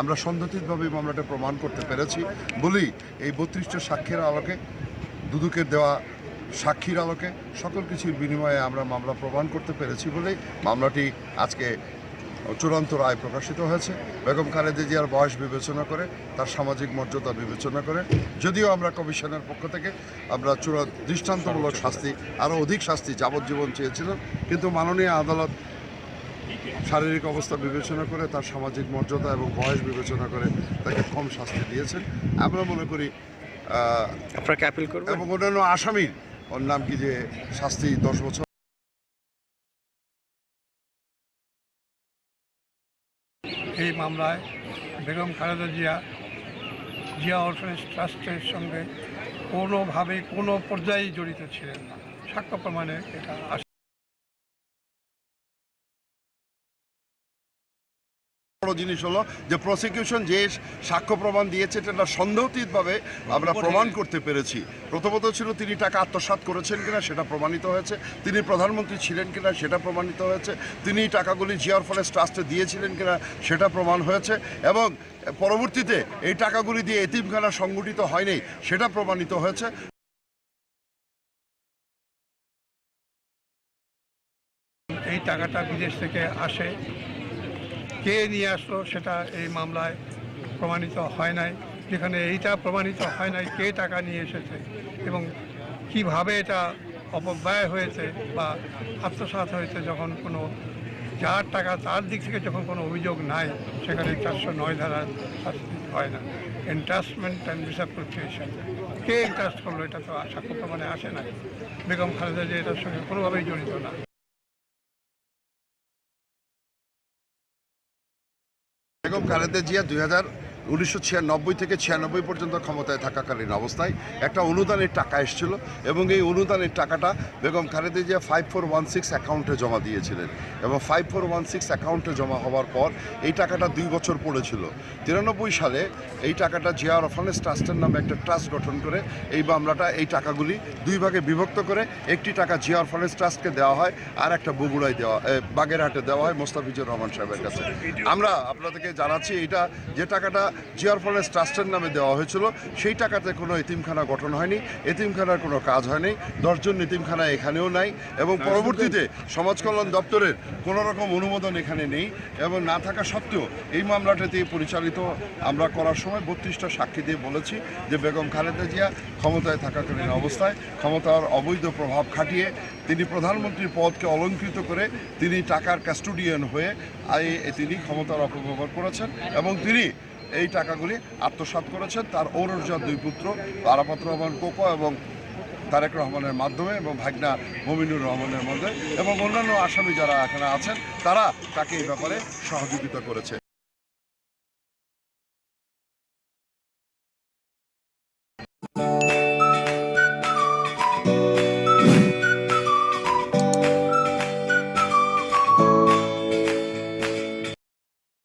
আমরা সন্দেহিতভাবে এই মামলাটা প্রমাণ করতে পেরেছি। বলেই এই বত্রিশটা সাক্ষীর আলোকে, দুদুকের দেওয়া সাক্ষীর আলোকে সকল কিছুর বিনিময়ে আমরা মামলা প্রমাণ করতে পেরেছি বলেই মামলাটি আজকে চূড়ান্ত রায় প্রকাশিত হয়েছে। বেগম খালেদা জিয়ার বয়স বিবেচনা করে, তার সামাজিক মর্যাদা বিবেচনা করে, যদিও আমরা কমিশনের পক্ষ থেকে আমরা চূড়া দৃষ্টান্তমূলক শাস্তি, আরও অধিক শাস্তি যাবজ্জীবন চেয়েছিলাম, কিন্তু মাননীয় আদালত শারীরিক অবস্থা বিবেচনা করে তার সামাজিক মর্যাদা এবং বয়স বিবেচনা করে তাকে কম শাস্তি দিয়েছেন। আমরা মনে করি আপনাকে অ্যাপিল করবেন? এবং অন্যান্য আসামির ওর নাম কি যে শাস্তি দশ বছর? এই মামলায় বেগম খালেদা জিয়া জিয়া অরফানেজ ট্রাস্টের সঙ্গে কোনোভাবে কোনো পর্যায়ে জড়িত ছিলেন না। সাক্ষ্য প্রমাণে এটা বড় জিনিস হলো যে প্রসিকিউশন যে সাক্ষ্য প্রমাণ দিয়েছে এটা সন্দেহতীতভাবে আমরা প্রমাণ করতে পেরেছি। প্রথমত ছিল তিনি টাকা আত্মসাৎ করেছেন কিনা সেটা প্রমাণিত হয়েছে। তিনি প্রধানমন্ত্রী ছিলেন কিনা সেটা প্রমাণিত হয়েছে। তিনি টাকাগুলি জিয়ার ফরেস্ট ট্রাস্টে দিয়েছিলেন কিনা সেটা প্রমাণ হয়েছে। এবং পরবর্তীতে এই টাকাগুলি দিয়ে এতিমখানা সংগঠিত হয়নি সেটা প্রমাণিত হয়েছে। এই টাকাটা বিদেশ থেকে আসে। কে নিয়ে আসলো সেটা এই মামলায় প্রমাণিত হয় নাই। যেখানে এইটা প্রমাণিত হয় নাই কে টাকা নিয়ে এসেছে এবং কীভাবে এটা অপব্যয় হয়েছে বা আত্মসাৎ হয়েছে যখন কোনো যার টাকা তার দিক থেকে যখন কোনো অভিযোগ নাই, সেখানে চারশো নয় ধারা শাস্তি হয় না। ইন্টারেস্টমেন্ট অ্যান্ড মিসঅ্যাপ্রোপ্রিয়েশন কে ইন্টারেস্ট করল এটা তো সাক্ষ্য প্রমাণে আসে না বেগম খালেদা যে এটার সঙ্গে কোনোভাবেই জড়িত না। বেগম খালেদা জিয়া দুই হাজার উনিশশো ছিয়ানব্বই থেকে ছিয়ানব্বই পর্যন্ত ক্ষমতায় থাকাকালীন অবস্থায় একটা অনুদানের টাকা এসেছিল এবং এই অনুদানের টাকাটা Begum Khaleda Zia five four one six অ্যাকাউন্টে জমা দিয়েছিলেন। এবং ফাইভ ফোর ওয়ান সিক্স অ্যাকাউন্টে জমা হওয়ার পর এই টাকাটা দুই বছর পড়েছিল। তিরানব্বই সালে এই টাকাটা জিয়া অরফানেস ট্রাস্টের নামে একটা ট্রাস্ট গঠন করে এই মামলাটা, এই টাকাগুলি দুই ভাগে বিভক্ত করে একটি টাকা জিয়া অরফানেস ট্রাস্টকে দেওয়া হয় আর একটা বগুড়ায় দেওয়া বাগেরহাটে দেওয়া হয় মোস্তাফিজুর রহমান সাহেবের কাছে। আমরা আপনাদেরকে জানাচ্ছি এটা যে টাকাটা জিয়ার ফরেস্ট ট্রাস্টের নামে দেওয়া হয়েছিল। সেই টাকাতে কোনো এতিমখানা গঠন হয়নি। এতিমখানার কোনো কাজ হয়নি। দশজন এতিমখানা এখানেও নাই এবং পরবর্তীতে সমাজ কল্যাণ দপ্তরের কোনো রকম অনুমোদন এখানে নেই এবং না থাকা সত্ত্বেও এই মামলাটাতে পরিচালিত আমরা করার সময় বত্রিশটা সাক্ষী দিয়ে বলেছি যে বেগম খালেদা জিয়া ক্ষমতায় থাকাকালীন অবস্থায় ক্ষমতার অবৈধ প্রভাব খাটিয়ে তিনি প্রধানমন্ত্রীর পদকে অলঙ্কৃত করে তিনি টাকার কাস্টোডিয়ান হয়ে আই- তিনি ক্ষমতার অপব্যবহার করেছেন এবং তিনি এই টাকাগুলি আত্মসাত করেছেন তার ঔরজার দুই পুত্র আরাফাত রহমান কোকো এবং তারেক রহমানের মাধ্যমে এবং ভাগনা মমিনুর রহমানের মধ্যে এবং অন্যান্য আসামি যারা এখানে আছেন, তারা তাকে এই ব্যাপারে সহযোগিতা করেছে।